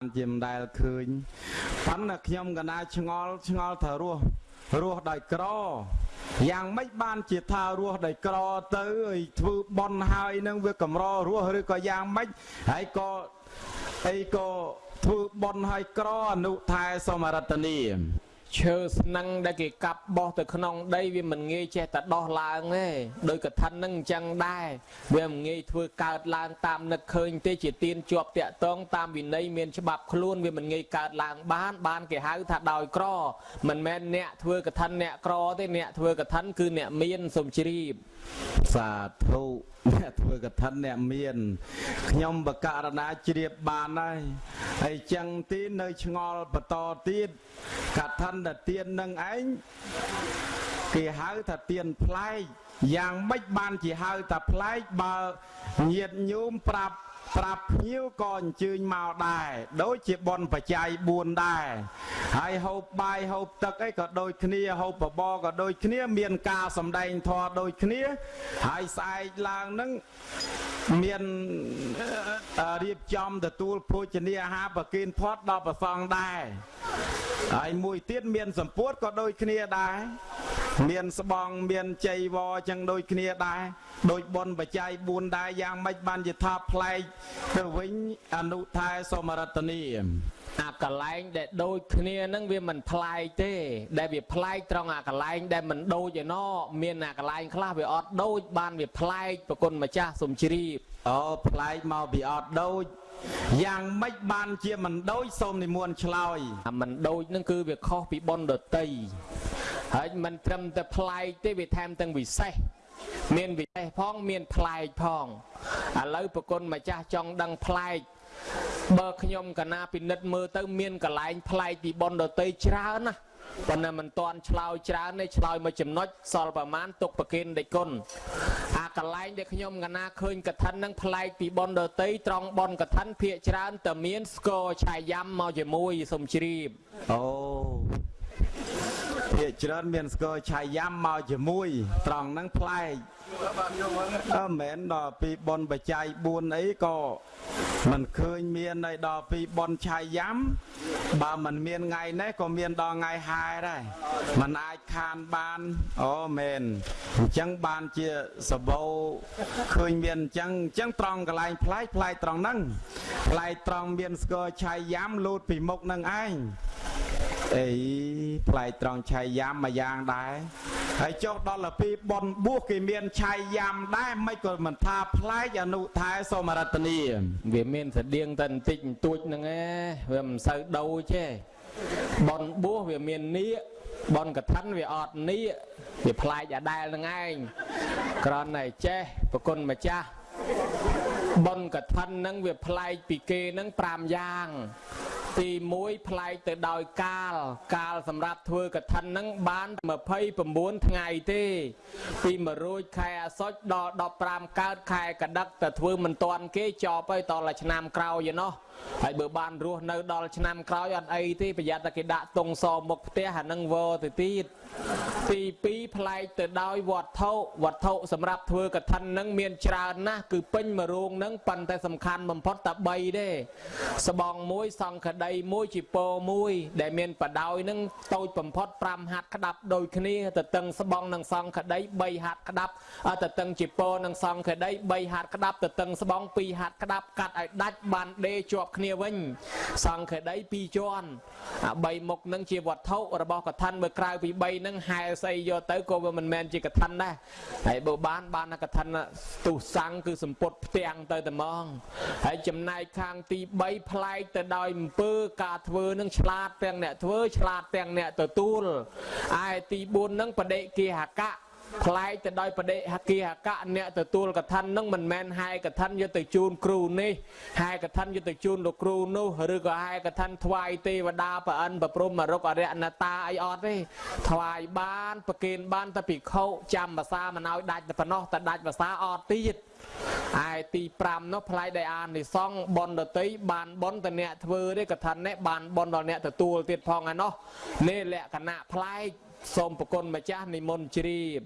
ជាមិនដែលឃើញប៉ុន្តែខ្ញុំកណាឆ្ងល់ឆ្ងល់ថារស់រស់ដោយក្រយ៉ាងម៉េចបានជាថារស់ដោយក្រទៅឲ្យធ្វើបន់ហើយនឹងវាកម្ររស់ឬក៏យ៉ាងម៉េចហើយក៏អីក៏ធ្វើបន់ហើយក្រអនុថែសមរតនី ឈើស្នឹងដែលគេកាប់បោះទៅក្នុងដីវាមិនងាយចេះតែដោះឡើងទេដោយកថានឹងអញ្ចឹងដែរវាមិនងាយធ្វើកើតឡើងតាមនឹកឃើញទេជាទៀនជាប់តាក់តងតាមវិន័យមានច្បាប់ខ្លួនវាមិនងាយកើតឡើងបានបានគេហៅថាដោយក្រមិនមែនអ្នកធ្វើកថាអ្នកក្រទេអ្នកធ្វើកថាគឺអ្នកមានសុំជ្រាបសាធុ អ្នកធ្វើកឋិនអ្នកមានខ្ញុំបករណាជ្រាបបានហើយហើយចឹងទីនៅឆ្ងល់បន្តទៀតកឋិនតែទៀននឹងឯងគេហៅថាទៀនប្លែកយ៉ាងម៉េចបានជាហៅថាប្លែកបើញាតញោមប្រាប់ ប្រាប់ភ្ញៀវក៏អញ្ជើញមកដែរដូចជាបនបច្ច័យ4ដែរហើយហូបបាយហូបទឹកអីក៏ដូចគ្នាហូបបបរក៏ដូចគ្នា មានការសម្ដែងធម៌ដូចគ្នាហើយស្អែកឡើងនឹងមានអឺរៀបចំទទួលភោជនាអាហារប្រគិនផាត់ដល់ប្រសងដែរហើយមួយទៀតមានសម្ពុតក៏ដូចគ្នាដែរ មានស្បង់មានជ័យវរចឹងដូចគ្នាដែរដូចបនបច្ច័យ4ដែរយ៉ាងម៉េចបានជាថាប្លែកទៅវិញអនុថែសមរតនីអាកលែងដែលដូចគ្នានឹងវាមិនប្លែកទេ ដែលវាប្លែកត្រង់អាកលែងដែលមិនដូចឯណោះមានអាកលែងខ្លះវាអត់ដូចបានវាប្លែកប្រគុណម្ចាស់សុំជ្រាបអូប្លែកមកពីអត់ដូចយ៉ាងម៉េចបានជាមិនដូចសូមនិមន្តឆ្លើយអាមិនដូចនឹងគឺវាខុសពីប៉ុនដតី ហើយមិនត្រឹមតែប្លែកទេវាថែមទាំងវិសេសមានវិសេសផងមានប្លែកផងឥឡូវប្រគុណម្ចាស់ចង់ដឹងប្លែកបើខ្ញុំកណាពិនិត្យមើលទៅ មានកលែងប្លែកពីប៉ុនដតីច្រើនណាប៉ុន្តែមិនតាន់ឆ្លើយច្រើនទេឆ្លើយមួយចំណុចសល់ប្រមាណទុកប្រគិនដេគុណអាកលែងដែលខ្ញុំកណាឃើញកថានឹងប្លែកពីប៉ុនដតីត្រង់ប៉ុនកថាភាកច្រើនតែមានស្គរឆាយ៉ាំមកជាមួយសុំជ្រាបអូ ភាកច្រើនមានស្គរឆាយ៉ាំមកជាមួយ ត្រង់ហ្នឹងប្លែកអឺមិនមែនដល់ពីបនបច្ច័យ4អីក៏មិនឃើញមានឲ្យដល់ពីបនឆាយ៉ាំបើមិនមានថ្ងៃនេះក៏មានដល់ថ្ងៃហែដែរมันអាចខានបានអូមែនអញ្ចឹងបានជាសបោឃើញមានអញ្ចឹងអញ្ចឹងត្រង់កន្លែងប្លែកប្លែកត្រង់ហ្នឹងប្លែកត្រង់មានស្គរឆាយ៉ាំលូតពីមុខនឹងឯង អីផ្លែកត្រង់ឆៃយ៉ាំមួយយ៉ាងដែរហើយចុះដល់ទៅពីប៉ុនបួសគេមានឆៃយ៉ាំដែរមិនក៏មិនថាផ្លែកអនុថែសមរតនីវាមានស្តៀងតែបន្តិចបន្តួចហ្នឹងឯងវាមិនសូវដូចទេបនបួសវាមាននៀកបនកថាវាអត់នៀកវាប្លែកអាដែលហ្នឹងឯងក្រនតែចេះប្រគុណម្ចាស់បនកថាហ្នឹងវាប្លែកពីគេហ្នឹង5យ៉ាង ទី1ប្លែកទៅដោយកាល កាលសម្រាប់ធ្វើកឋិនហ្នឹងបាន29ថ្ងៃទេ ពី1រោចខែអាសត់ដល់15កើតខែកដឹកតែធ្វើមិនតាន់គេចប់ហើយតតែឆ្នាំក្រោយឯណោះហើយបើបានរស់នៅដល់ឆ្នាំក្រោយអត់អីទេប្រយ័ត្នតែគេដាក់តុងសមុខផ្ទះអានឹងវទៅទៀតទី2ប្លែកទៅដោយវត្ថុវត្ថុសម្រាប់ធ្វើកឋិនហ្នឹងមានច្រើនណាស់គឺពេញមួយរោងហ្នឹងប៉ុន្តែសំខាន់បំផុតតែ3ទេស្បងមួយសង្ឃដីមួយជីពោមួយ ដែលមានបដោយហ្នឹងតូចបំផុត5ហាត់ក្តាប់ដូចគ្នាទៅតឹងស្បងនិងសង្ឃដី3ហាត់ក្តាប់អទៅតឹងជីពោនិងសង្ឃដី3ហាត់ក្តាប់ទៅតឹងស្បង2ហាត់ក្តាប់កាត់ឲ្យដាច់បានដេជាប់គ្នាវិញ សង្ឃដី2ជាន់អា 3មុខហ្នឹងជាវត្ថុរបស់កថាបើក្រៅពី3ហ្នឹងហែស្អីយកទៅក៏វាមិនមែនជាកថាដែរហើយបើបានបានកថាទុសੰងគឺសម្ពុតផ្ទាំងទៅតែហ្មងហើយចំណែកខាងទី3ប្លែកទៅដោយអំពើការធ្វើនឹងឆ្លាតទាំងអ្នកធ្វើឆ្លាតទាំងអ្នកទទួលឯទី4ហ្នឹងបដិគិហកៈ ផ្លែកទៅដោយបដិហគិហកៈអ្នកទទួលកថានឹងមិនមែនហែកថាយកទៅជូនគ្រូនេះហែកថាយកទៅជូនលោកគ្រូនោះឬក៏ហែកថាថ្វាយទេវតាប្រអិនប្រព្រំមរុកអរិយអនតាអីអត់ទេថ្វាយបានប្រគេនបានតែភិក្ខុចាំភាសាមិនឲ្យដាច់តែប៉ុណ្ណោះតែដាច់ភាសាអត់ទៀតឯទី5នោះផ្លែដែលអានិសងបនដតីបានបនតអ្នកធ្វើទេកថានេះបានបនដល់អ្នកទទួលទៀតផងឯណោះនេះលក្ខណៈផ្លែក សូមប្រគុណម្ចាស់និមន្តជ្រាប